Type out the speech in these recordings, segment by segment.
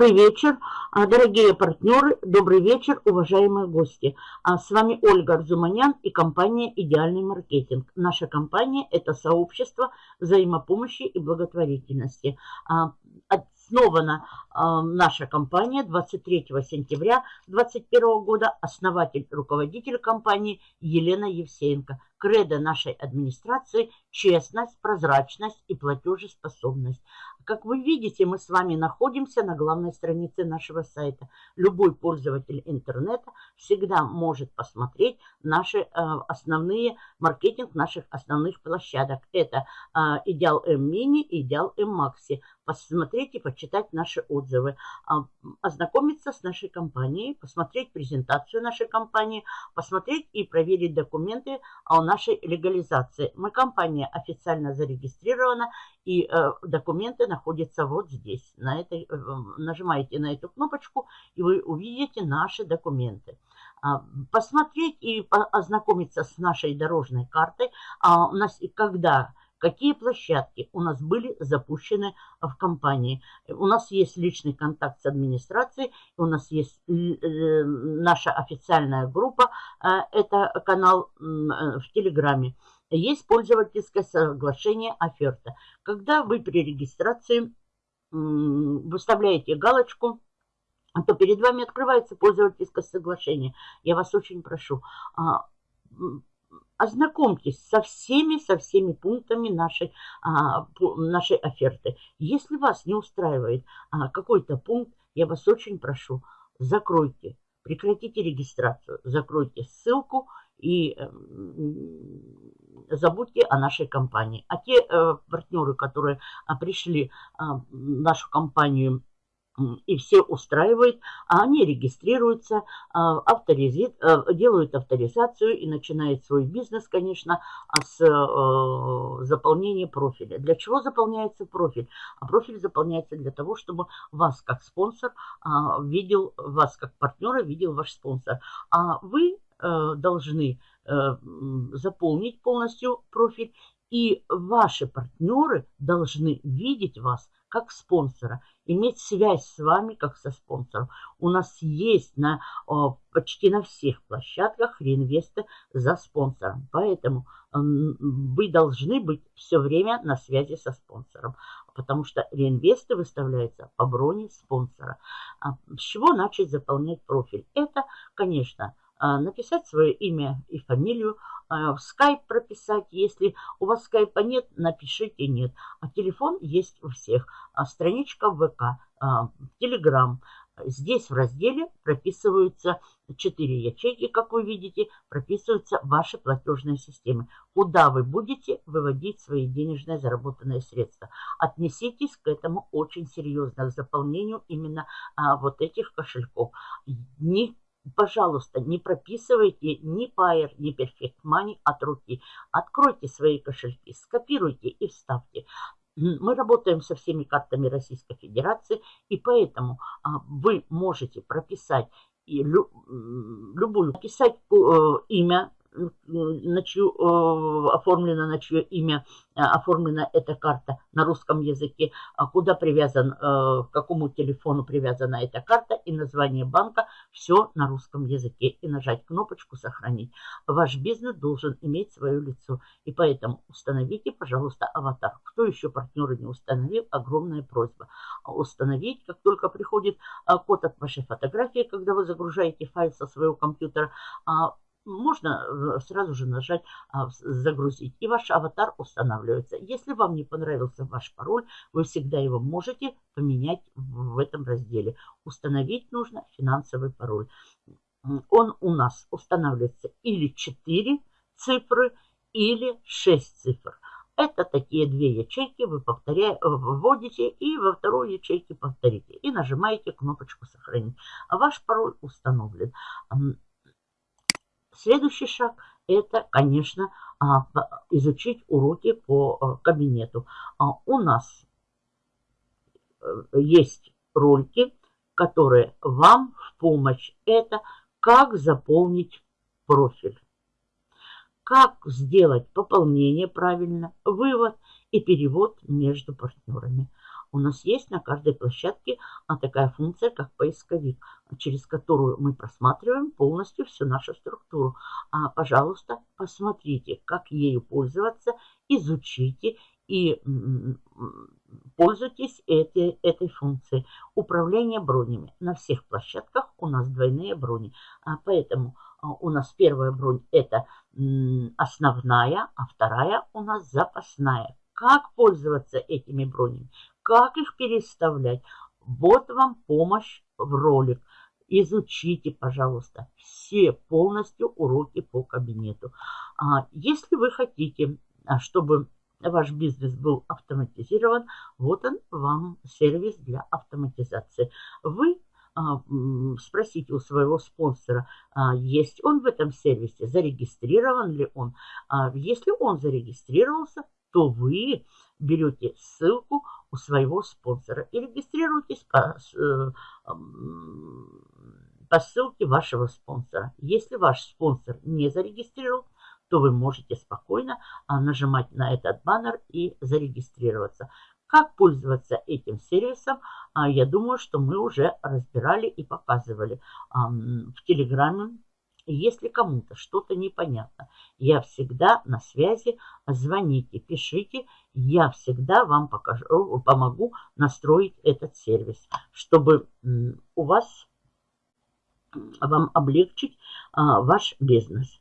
Добрый вечер, а, дорогие партнеры, добрый вечер, уважаемые гости. А, с вами Ольга Арзуманян и компания «Идеальный маркетинг». Наша компания – это сообщество взаимопомощи и благотворительности. А, основана наша компания 23 сентября 2021 года. Основатель, руководитель компании Елена Евсеенко. Кредо нашей администрации – честность, прозрачность и платежеспособность. Как вы видите, мы с вами находимся на главной странице нашего сайта. Любой пользователь интернета всегда может посмотреть наши э, основные, маркетинг наших основных площадок. Это М Мини и Идеал М Макси. Посмотреть и почитать наши отзывы. Э, ознакомиться с нашей компанией, посмотреть презентацию нашей компании, посмотреть и проверить документы о нашей легализации. Мы компания официально зарегистрирована и э, документы находятся вот здесь. На этой, э, нажимаете на эту кнопочку, и вы увидите наши документы. А, посмотреть и ознакомиться с нашей дорожной картой, а у нас и когда какие площадки у нас были запущены в компании. У нас есть личный контакт с администрацией, у нас есть э, наша официальная группа, это канал в Телеграме есть пользовательское соглашение оферта. Когда вы при регистрации выставляете галочку, то перед вами открывается пользовательское соглашение. Я вас очень прошу, а, ознакомьтесь со всеми, со всеми пунктами нашей, а, нашей оферты. Если вас не устраивает а, какой-то пункт, я вас очень прошу, закройте, прекратите регистрацию, закройте ссылку и забудьте о нашей компании. А те э, партнеры, которые а, пришли а, в нашу компанию и все устраивает, а они регистрируются, а, авторизит, э, делают авторизацию и начинают свой бизнес, конечно, с э, заполнения профиля. Для чего заполняется профиль? А профиль заполняется для того, чтобы вас как спонсор видел, вас как партнера видел ваш спонсор. А вы должны Э, заполнить полностью профиль. И ваши партнеры должны видеть вас как спонсора, иметь связь с вами как со спонсором. У нас есть на, почти на всех площадках реинвесты за спонсором. Поэтому вы должны быть все время на связи со спонсором, потому что реинвесты выставляются по броне спонсора. А с чего начать заполнять профиль? Это, конечно, написать свое имя и фамилию, а, в скайп прописать. Если у вас скайпа нет, напишите нет. А телефон есть у всех. А страничка ВК, Телеграм. Здесь в разделе прописываются 4 ячейки, как вы видите, прописываются ваши платежные системы. Куда вы будете выводить свои денежные заработанные средства. Отнеситесь к этому очень серьезно, к заполнению именно а, вот этих кошельков. Не Пожалуйста, не прописывайте ни Pair, ни Perfect Money от руки. Откройте свои кошельки, скопируйте и вставьте. Мы работаем со всеми картами Российской Федерации, и поэтому а, вы можете прописать и лю, любую, написать э, имя на чью, э, оформлена, на чье имя э, оформлена эта карта на русском языке, а куда привязан, э, к какому телефону привязана эта карта и название банка, все на русском языке. И нажать кнопочку «Сохранить». Ваш бизнес должен иметь свое лицо. И поэтому установите, пожалуйста, аватар. Кто еще партнеры не установил, огромная просьба. Установить, как только приходит код от вашей фотографии, когда вы загружаете файл со своего компьютера, а можно э, сразу же нажать а, «Загрузить», и ваш аватар устанавливается. Если вам не понравился ваш пароль, вы всегда его можете поменять в этом разделе. Установить нужно финансовый пароль. Он у нас устанавливается или 4 цифры, или 6 цифр. Это такие две ячейки вы повторяете, вводите и во второй ячейке повторите. И нажимаете кнопочку «Сохранить». Ваш пароль установлен. Следующий шаг – это, конечно, а, изучить уроки по а, кабинету. А, у нас э, есть ролики, которые вам в помощь. Это как заполнить профиль, как сделать пополнение правильно, вывод и перевод между партнерами. У нас есть на каждой площадке а, такая функция, как поисковик, через которую мы просматриваем полностью всю нашу структуру. А, пожалуйста, посмотрите, как ею пользоваться, изучите и пользуйтесь этой, этой функцией. Управление бронями. На всех площадках у нас двойные брони. А, поэтому а, у нас первая бронь это основная, а вторая у нас запасная. Как пользоваться этими бронями? Как их переставлять? Вот вам помощь в ролик. Изучите, пожалуйста, все полностью уроки по кабинету. А, если вы хотите, а, чтобы ваш бизнес был автоматизирован, вот он вам сервис для автоматизации. Вы а, спросите у своего спонсора, а, есть он в этом сервисе, зарегистрирован ли он. Если он зарегистрировался, то вы берете ссылку у своего спонсора и регистрируйтесь по, э, по ссылке вашего спонсора. Если ваш спонсор не зарегистрирован, то вы можете спокойно нажимать на этот баннер и зарегистрироваться. Как пользоваться этим сервисом, а, я думаю, что мы уже разбирали и показывали в Телеграме. Если кому-то что-то непонятно, я всегда на связи, звоните, пишите, я всегда вам покажу, помогу настроить этот сервис, чтобы у вас, вам облегчить а, ваш бизнес.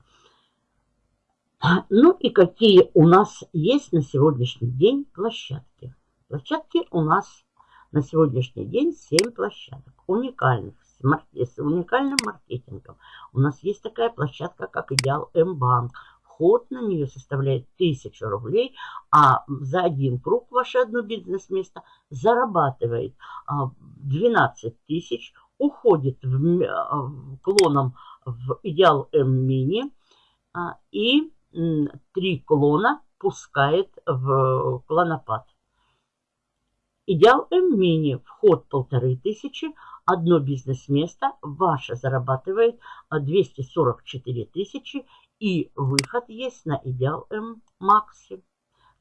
Ну и какие у нас есть на сегодняшний день площадки. Площадки у нас на сегодняшний день 7 площадок уникальных, с, с уникальным маркетингом. У нас есть такая площадка, как Идеал М-банк. Вход на нее составляет 1000 рублей, а за один круг ваше одно бизнес-место зарабатывает 12 а, тысяч, уходит в, а, клоном в Идеал М-мини а, и три клона пускает в клонопад. Идеал М-мини. Вход полторы тысячи. Одно бизнес-место. Ваше зарабатывает 244 тысячи. И выход есть на Идеал М-макси.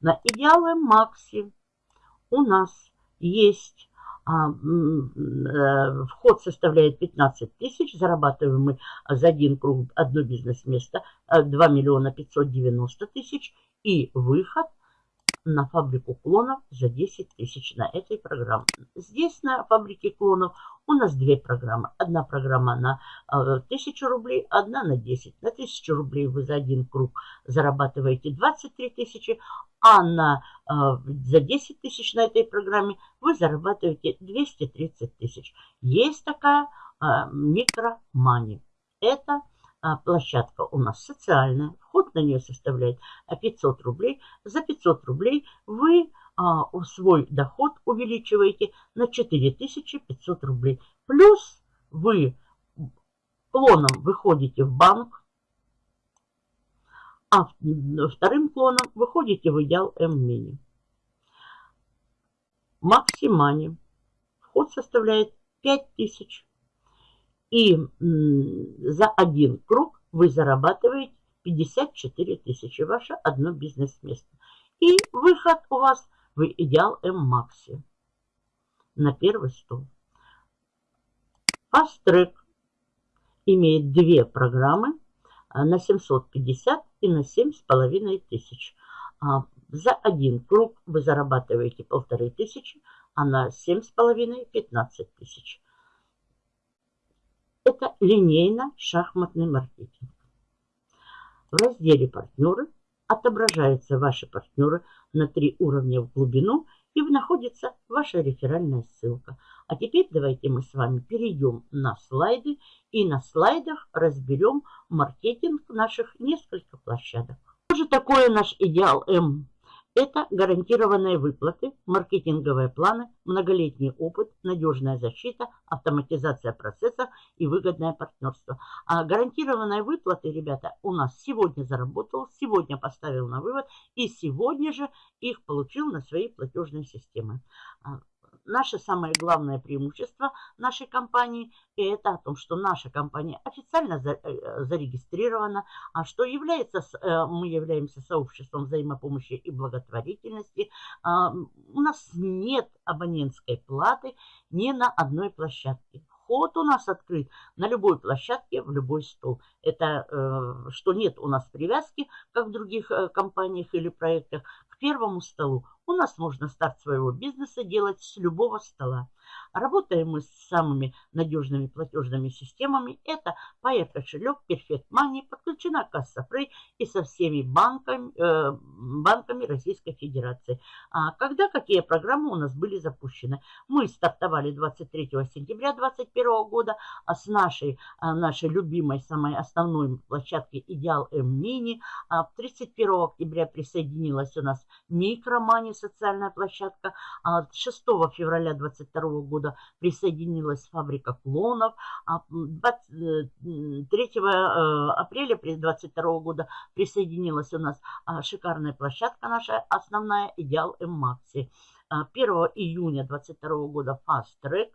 На Идеал М-макси у нас есть а, э, вход составляет 15 тысяч, зарабатываем мы за один круг одно бизнес-место 2 э, миллиона 590 тысяч и выход на фабрику клонов за 10 тысяч на этой программе. Здесь на фабрике клонов у нас две программы. Одна программа на 1000 э, рублей, одна на 10. На 1000 рублей вы за один круг зарабатываете 23 тысячи, а на, э, за 10 тысяч на этой программе вы зарабатываете 230 тысяч. Есть такая э, микромани. Это площадка у нас социальная, вход на нее составляет 500 рублей. За 500 рублей вы а, свой доход увеличиваете на 4500 рублей. Плюс вы клоном выходите в банк, а вторым клоном выходите в идеал М-мини. Максимани. Вход составляет 5000 и за один круг вы зарабатываете 54 тысячи. Ваше одно бизнес-место. И выход у вас в идеал М-Макси на первый стол. Fast имеет две программы а, на 750 и на 7,5 тысяч. А, за один круг вы зарабатываете полторы тысячи, а на 7,5 15 тысяч. Это линейно-шахматный маркетинг. В разделе «Партнеры» отображаются ваши партнеры на три уровня в глубину и находится ваша реферальная ссылка. А теперь давайте мы с вами перейдем на слайды и на слайдах разберем маркетинг наших несколько площадок. Что же такое наш идеал М? Это гарантированные выплаты, маркетинговые планы, многолетний опыт, надежная защита, автоматизация процесса и выгодное партнерство. А гарантированные выплаты, ребята, у нас сегодня заработал, сегодня поставил на вывод и сегодня же их получил на свои платежные системы. Наше самое главное преимущество нашей компании – это о том, что наша компания официально э, зарегистрирована, а что является, э, мы являемся сообществом взаимопомощи и благотворительности. А, у нас нет абонентской платы ни на одной площадке вход у нас открыт на любой площадке, в любой стол. Это э, что нет у нас привязки, как в других компаниях или проектах, к первому столу. У нас можно старт своего бизнеса делать с любого стола. Работаем мы с самыми надежными платежными системами. Это Pair кошелек, Perfect Money, подключена касса Free и со всеми банками, э, банками Российской Федерации. А когда какие программы у нас были запущены? Мы стартовали 23 сентября 2021 года а с нашей, а, нашей любимой, самой основной площадки Идеал М Мини. 31 октября присоединилась у нас Микромани, социальная площадка. 6 февраля 2022 года присоединилась фабрика клонов. 3 э, э, апреля 2022 года присоединилась у нас а, шикарная площадка наша основная «Идеал М-Макси». 1 июня 2022 года Fast Track,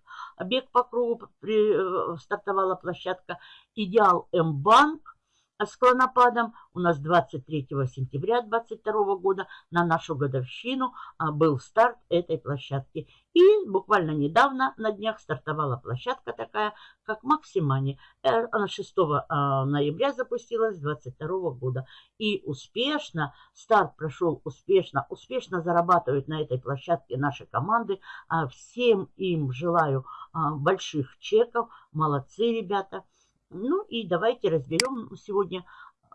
бег по кругу, э, стартовала площадка «Идеал М-Банк», с клонопадом у нас 23 сентября 2022 года на нашу годовщину а, был старт этой площадки. И буквально недавно на днях стартовала площадка такая, как Максимани. Э, она 6 а, ноября запустилась 2022 года. И успешно, старт прошел успешно, успешно зарабатывают на этой площадке наши команды. А, всем им желаю больших чеков. Молодцы, ребята. Ну и давайте разберем сегодня,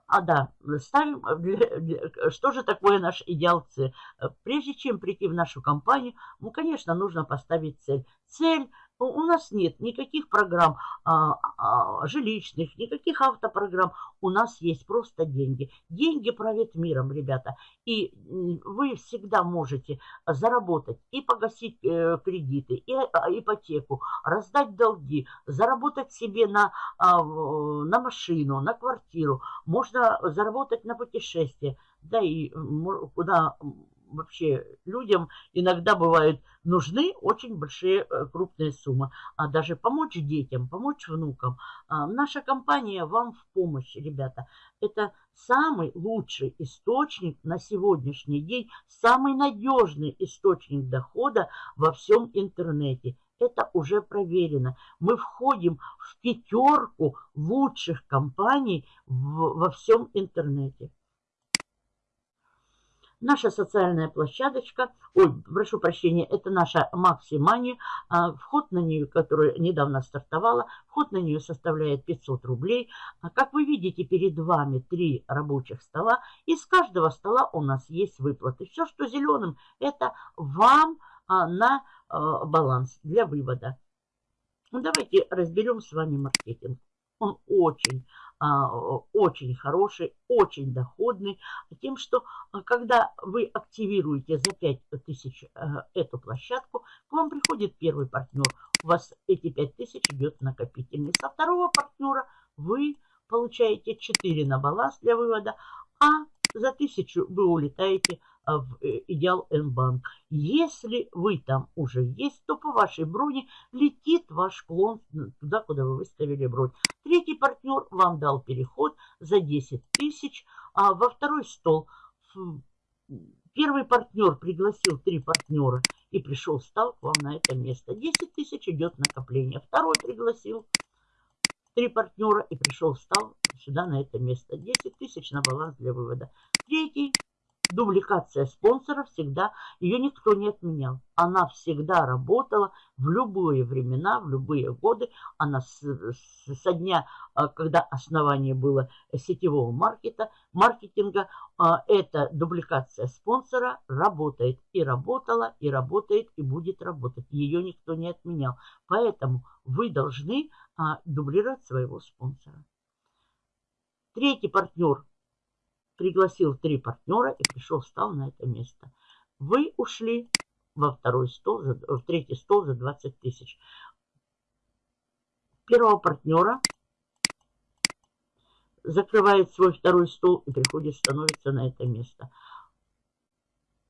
а да, ставим, что же такое наш идеал цель. Прежде чем прийти в нашу компанию, ну, конечно, нужно поставить цель. Цель у нас нет никаких программ а, а, жилищных, никаких автопрограмм. У нас есть просто деньги. Деньги правят миром, ребята. И вы всегда можете заработать и погасить э, кредиты, и э, ипотеку, раздать долги, заработать себе на, а, на машину, на квартиру. Можно заработать на путешествие. Да и куда вообще людям иногда бывают нужны очень большие э, крупные суммы. А даже помочь детям, помочь внукам. А наша компания вам в помощь, ребята. Это самый лучший источник на сегодняшний день, самый надежный источник дохода во всем интернете. Это уже проверено. Мы входим в пятерку лучших компаний в, во всем интернете. Наша социальная площадочка, ой, прошу прощения, это наша Максимани, а, вход на нее, которая недавно стартовала, вход на нее составляет 500 рублей. А, как вы видите, перед вами три рабочих стола, из каждого стола у нас есть выплаты. Все, что зеленым, это вам а, на баланс для вывода. Давайте разберем с вами маркетинг. Он очень очень хороший, очень доходный, тем, что а, когда вы активируете за 5000 э, эту площадку, к вам приходит первый партнер, у вас эти 5000 идет накопительный. Со второго партнера вы получаете 4 на баланс для вывода, а за 1000 вы улетаете а, в э, Идеал Н-банк. Если вы там уже есть, то по вашей броне летит ваш клон туда, куда вы выставили бронь. Третий партнер вам дал переход за 10 тысяч, а во второй стол первый партнер пригласил три партнера и пришел, стал к вам на это место. 10 тысяч идет накопление. Второй пригласил три партнера и пришел, встал сюда на это место. 10 тысяч на баланс для вывода. Третий Дубликация спонсора всегда, ее никто не отменял. Она всегда работала в любые времена, в любые годы. Она с, с, со дня, а, когда основание было сетевого маркета, маркетинга, а, эта дубликация спонсора работает. И работала, и работает, и будет работать. Ее никто не отменял. Поэтому вы должны а, дублировать своего спонсора. Третий партнер пригласил три партнера и пришел, встал на это место. Вы ушли во второй стол, в третий стол за 20 тысяч. Первого партнера закрывает свой второй стол и приходит, становится на это место.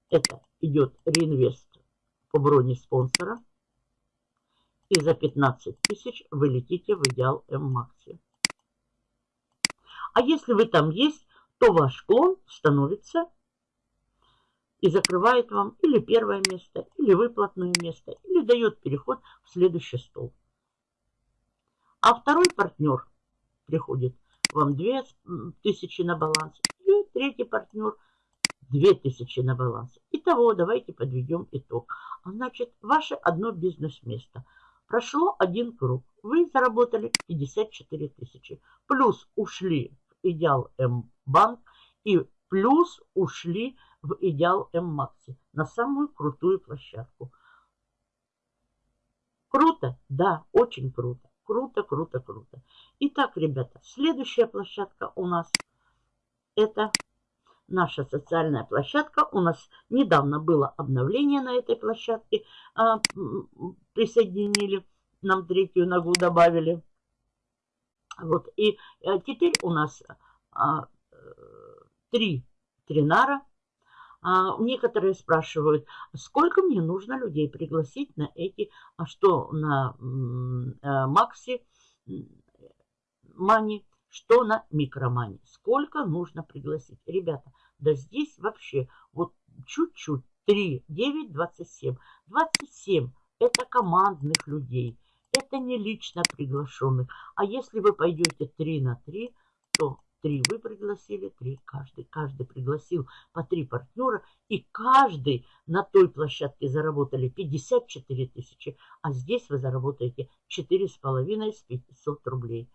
Это идет реинвест по броне спонсора. И за 15 тысяч вы летите в идеал М-Макси. А если вы там есть, то ваш клон становится и закрывает вам или первое место, или выплатное место, или дает переход в следующий стол. А второй партнер приходит вам 2000 на баланс, и третий партнер 2000 на баланс. Итого, давайте подведем итог. А значит, ваше одно бизнес-место. Прошло один круг. Вы заработали 54 тысячи. Плюс ушли идеал М-банк и плюс ушли в идеал М-Макси на самую крутую площадку. Круто? Да, очень круто. Круто, круто, круто. Итак, ребята, следующая площадка у нас это наша социальная площадка. У нас недавно было обновление на этой площадке. А, присоединили, нам третью ногу добавили. Вот, и а, теперь у нас а, три тринара. А, некоторые спрашивают, сколько мне нужно людей пригласить на эти, а что на а, Макси Мани, что на Микромани. Сколько нужно пригласить? Ребята, да здесь вообще вот чуть-чуть 3, 9, 27. 27 это командных людей. Это не лично приглашенных. А если вы пойдете 3 на 3, то Три вы пригласили, три каждый. Каждый пригласил по три партнера. И каждый на той площадке заработали 54 тысячи. А здесь вы заработаете 4,5 с 500 рублей.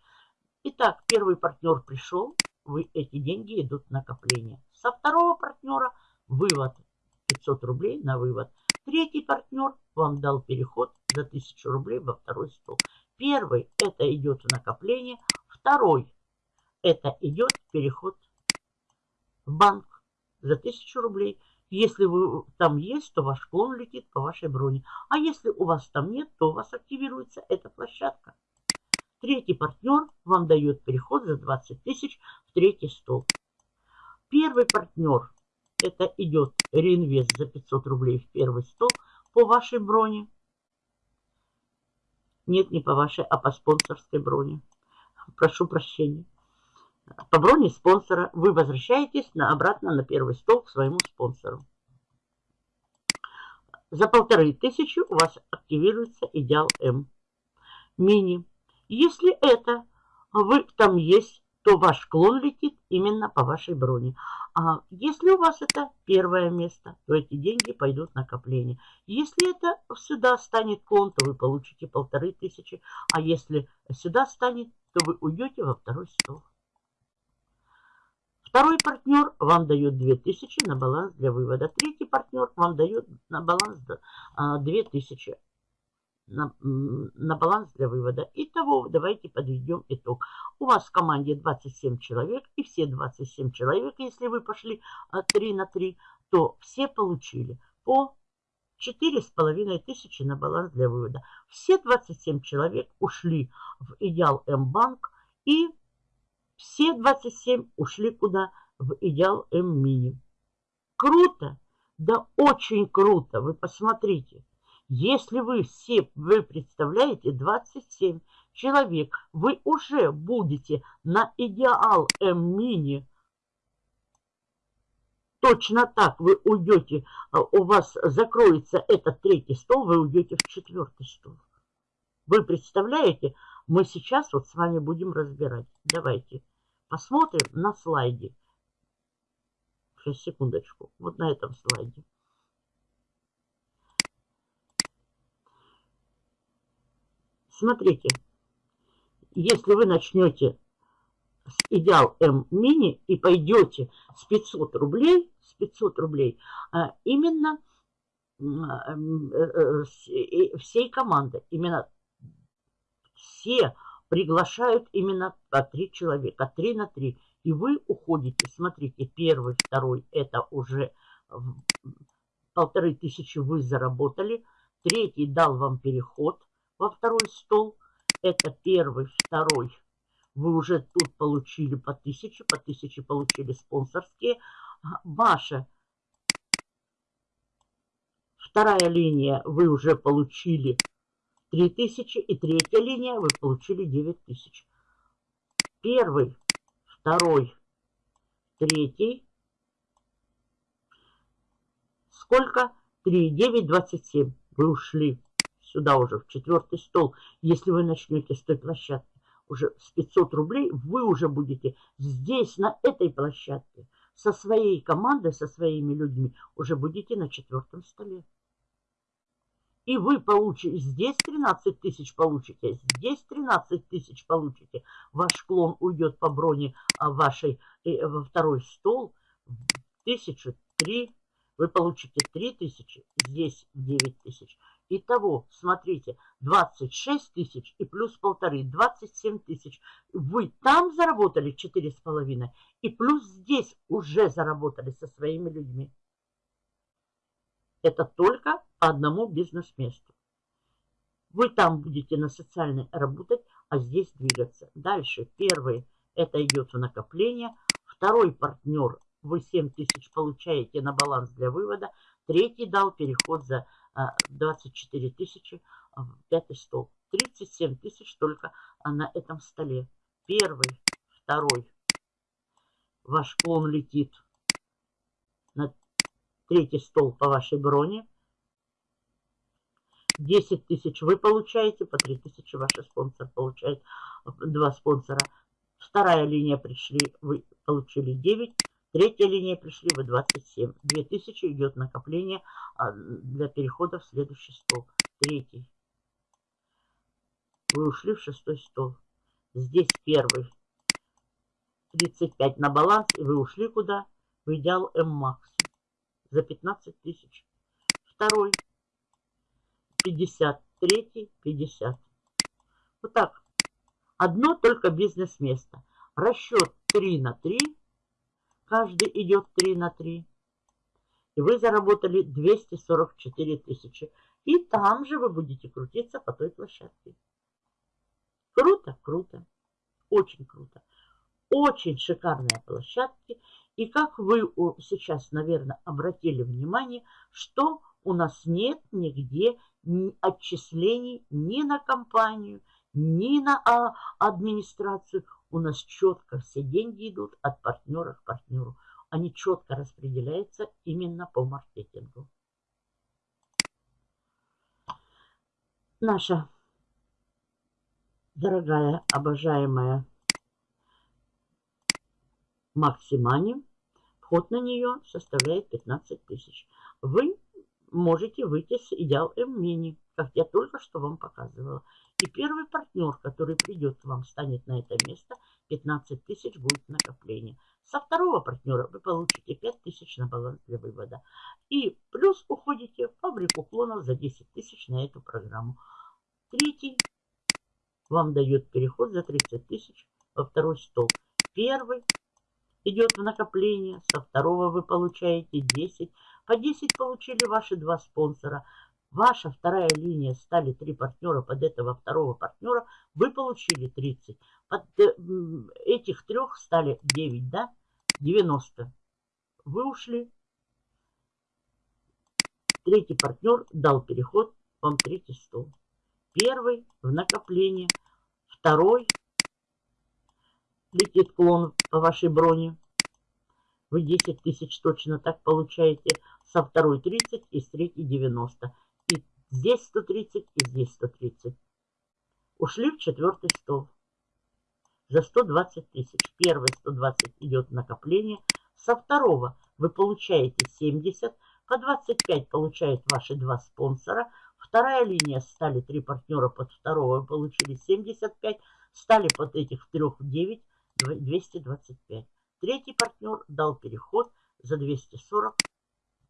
Итак, первый партнер пришел. Вы, эти деньги идут в накопление. Со второго партнера вывод 500 рублей на вывод. Третий партнер вам дал переход за 1000 рублей во второй стол. Первый это идет в накопление. Второй это идет переход в банк за 1000 рублей. Если вы там есть, то ваш клон летит по вашей броне. А если у вас там нет, то у вас активируется эта площадка. Третий партнер вам дает переход за 20 тысяч в третий стол. Первый партнер, это идет реинвест за 500 рублей в первый стол по вашей броне. Нет, не по вашей, а по спонсорской броне. Прошу прощения по броне спонсора вы возвращаетесь на, обратно на первый стол к своему спонсору. За полторы тысячи у вас активируется идеал М. Мини. Если это вы там есть, то ваш клон летит именно по вашей броне. А если у вас это первое место, то эти деньги пойдут в накопление. Если это сюда станет клон, то вы получите полторы тысячи. А если сюда станет, то вы уйдете во второй стол. Второй партнер вам дает 2000 на баланс для вывода. Третий партнер вам дает на баланс 2000 а, на, на баланс для вывода. Итого, давайте подведем итог. У вас в команде 27 человек, и все 27 человек, если вы пошли 3 а, на 3, то все получили по 4,5 тысячи на баланс для вывода. Все 27 человек ушли в Идеал М-банк и все 27 ушли куда? В идеал М-мини. Круто? Да очень круто. Вы посмотрите. Если вы все, вы представляете, 27 человек, вы уже будете на идеал М-мини. Точно так вы уйдете, а, у вас закроется этот третий стол, вы уйдете в четвертый стол. Вы представляете, мы сейчас вот с вами будем разбирать. Давайте посмотрим на слайде. Сейчас, секундочку. Вот на этом слайде. Смотрите, если вы начнете с идеал М мини и пойдете с 500 рублей, с 500 рублей, а, именно э, э, всей команды, именно все приглашают именно по три человека, три на три. И вы уходите, смотрите, первый, второй, это уже полторы тысячи вы заработали. Третий дал вам переход во второй стол. Это первый, второй. Вы уже тут получили по тысяче, по тысяче получили спонсорские. Ваша вторая линия вы уже получили 3000. И третья линия вы получили 9000. Первый, второй, третий. Сколько? 3, 9, 27. Вы ушли сюда уже, в четвертый стол. Если вы начнете с той площадки, уже с 500 рублей, вы уже будете здесь, на этой площадке, со своей командой, со своими людьми, уже будете на четвертом столе. И вы получите, здесь 13 тысяч получите, здесь 13 тысяч получите. Ваш клон уйдет по броне а, вашей э, во второй стол. Тысячу, три, вы получите 3 тысячи, здесь 9 тысяч. Итого, смотрите, 26 тысяч и плюс полторы, 27 тысяч. Вы там заработали 4,5 и плюс здесь уже заработали со своими людьми. Это только по одному бизнес-месту. Вы там будете на социальной работать, а здесь двигаться. Дальше первый, это идет в накопление. Второй партнер, вы 7 тысяч получаете на баланс для вывода. Третий дал переход за 24 тысячи в пятый стол. 37 тысяч только на этом столе. Первый, второй. Ваш клон летит на третий стол по вашей броне. 10 тысяч вы получаете, по 3 тысячи ваш спонсор получает, два спонсора. Вторая линия пришли, вы получили 9 Третья линия пришли вы 27. 2000 идет накопление а, для перехода в следующий стол. Третий. Вы ушли в шестой стол. Здесь первый. 35 на баланс. И вы ушли куда? В идеал М-Макс. За 15 тысяч. Второй. 50. Третий. 50. Вот так. Одно только бизнес-место. Расчет 3 на 3 каждый идет 3 на 3. И вы заработали 244 тысячи. И там же вы будете крутиться по той площадке. Круто, круто. Очень круто. Очень шикарные площадки. И как вы сейчас, наверное, обратили внимание, что у нас нет нигде отчислений ни на компанию, ни на а, администрацию у нас четко все деньги идут от партнера к партнеру. Они четко распределяются именно по маркетингу. Наша дорогая, обожаемая Максимани, вход на нее составляет 15 тысяч. Вы можете выйти с идеал М-мини, как я только что вам показывала. И первый партнер, который придет к вам, станет на это место, 15 тысяч будет накопление. Со второго партнера вы получите 5 тысяч на баланс для вывода. И плюс уходите в фабрику клонов за 10 тысяч на эту программу. Третий вам дает переход за 30 тысяч во второй стол. Первый идет в накопление, со второго вы получаете 10. По 10 получили ваши два спонсора. Ваша вторая линия стали три партнера под этого второго партнера, вы получили 30. Под э, этих трех стали 9, да? 90. Вы ушли. Третий партнер дал переход, вам третий стол. Первый в накопление, второй летит клон по вашей броне. Вы 10 тысяч точно так получаете. Со второй 30 и с третьей 90. Здесь 130 и здесь 130. Ушли в четвертый стол. За 120 тысяч. Первый 120 идет накопление. Со второго вы получаете 70. По 25 получают ваши два спонсора. Вторая линия стали три партнера под второго. Вы получили 75. Стали под этих трех 9. 225. Третий партнер дал переход за 240.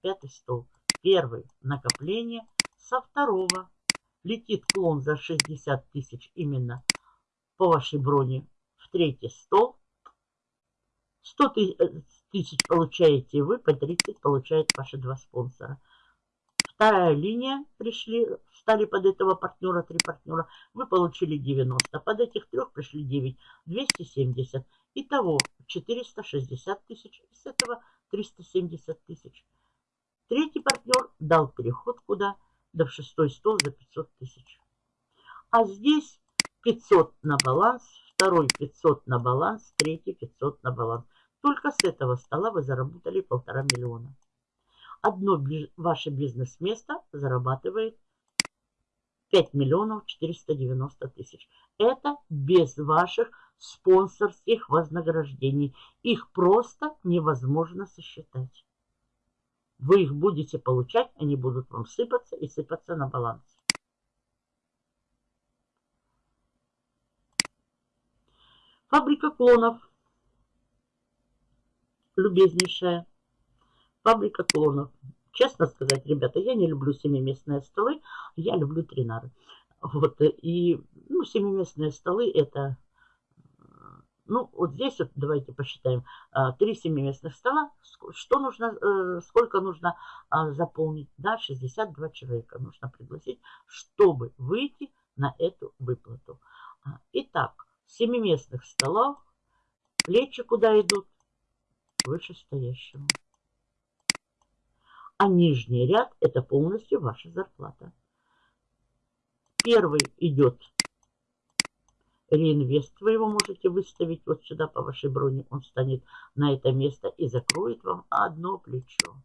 Пятый стол. Первый накопление со второго летит клон за 60 тысяч именно по вашей броне в третий стол. 100 э, тысяч получаете вы, по 30 получают ваши два спонсора. Вторая линия пришли, стали под этого партнера, три партнера. Вы получили 90. Под этих трех пришли 9, 270. Итого 460 тысяч. Из этого 370 тысяч. Третий партнер дал переход куда? Да в шестой стол за 500 тысяч. А здесь 500 на баланс, второй 500 на баланс, третий 500 на баланс. Только с этого стола вы заработали полтора миллиона. Одно ваше бизнес-место зарабатывает 5 миллионов 490 тысяч. Это без ваших спонсорских вознаграждений. Их просто невозможно сосчитать. Вы их будете получать, они будут вам сыпаться и сыпаться на баланс. Фабрика клонов. Любезнейшая. Фабрика клонов. Честно сказать, ребята, я не люблю семиместные столы, я люблю тринары. Вот, и, ну, семиместные столы это, ну, вот здесь вот давайте посчитаем, а, три семиместных стола, что нужно, э, сколько нужно а, заполнить, да, 62 человека нужно пригласить, чтобы выйти на эту выплату. А, итак, семиместных столов, плечи куда идут? Вышестоящему. А нижний ряд это полностью ваша зарплата. Первый идет реинвест. Вы его можете выставить вот сюда по вашей броне. Он станет на это место и закроет вам одно плечо.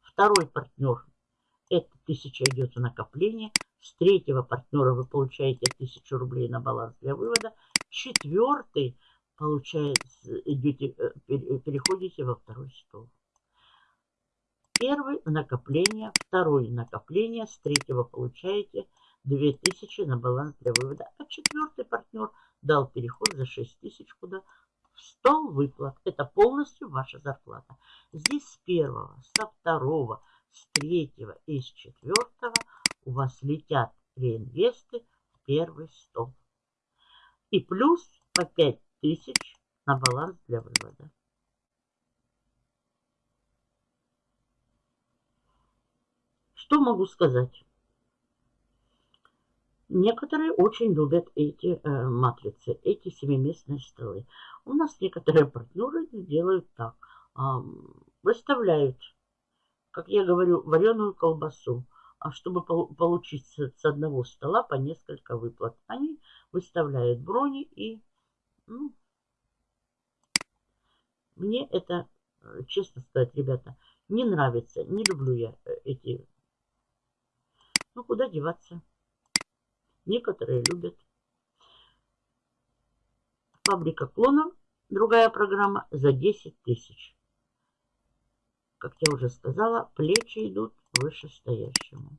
Второй партнер. Это 1000 идет в накопление. С третьего партнера вы получаете 1000 рублей на баланс для вывода. Четвертый получается, идете, э, переходите во второй стол. Первый накопление, второй накопление, с третьего получаете 2000 на баланс для вывода. А четвертый партнер дал переход за 6000 куда? В стол выплат. Это полностью ваша зарплата. Здесь с первого, со второго, с третьего и с четвертого у вас летят реинвесты в первый стол. И плюс по 5000 на баланс для вывода. Что могу сказать? Некоторые очень любят эти э, матрицы, эти семиместные столы. У нас некоторые партнеры делают так. Э, выставляют, как я говорю, вареную колбасу. А чтобы получить с одного стола по несколько выплат, они выставляют брони и ну, мне это, э, честно сказать, ребята, не нравится. Не люблю я э, эти... Ну, куда деваться? Некоторые любят. Фабрика клонов. Другая программа за 10 тысяч. Как я уже сказала, плечи идут вышестоящему.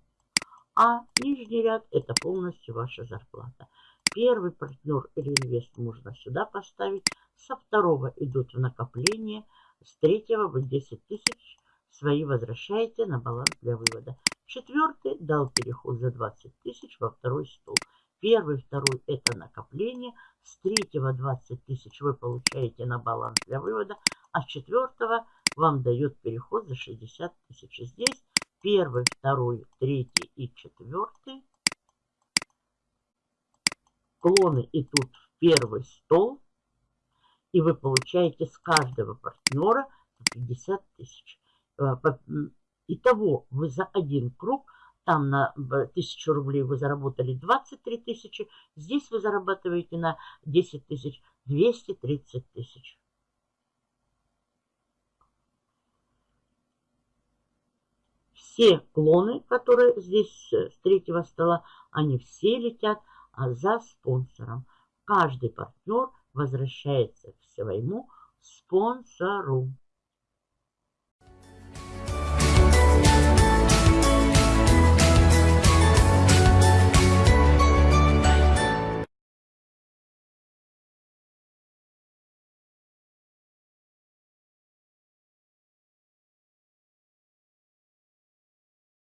А нижний ряд это полностью ваша зарплата. Первый партнер реинвест можно сюда поставить. Со второго идут в накопление. С третьего вы 10 тысяч свои возвращаете на баланс для вывода. Четвертый дал переход за 20 тысяч во второй стол. Первый, второй это накопление. С третьего 20 тысяч вы получаете на баланс для вывода. А с четвертого вам дает переход за 60 тысяч. Здесь первый, второй, третий и четвертый клоны идут в первый стол, и вы получаете с каждого партнера 50 тысяч. Э, итого вы за один круг, там на 1000 рублей вы заработали 23 тысячи, здесь вы зарабатываете на 10 тысяч 230 тысяч. Все клоны, которые здесь э, с третьего стола, они все летят а за спонсором. Каждый партнер возвращается к своему спонсору.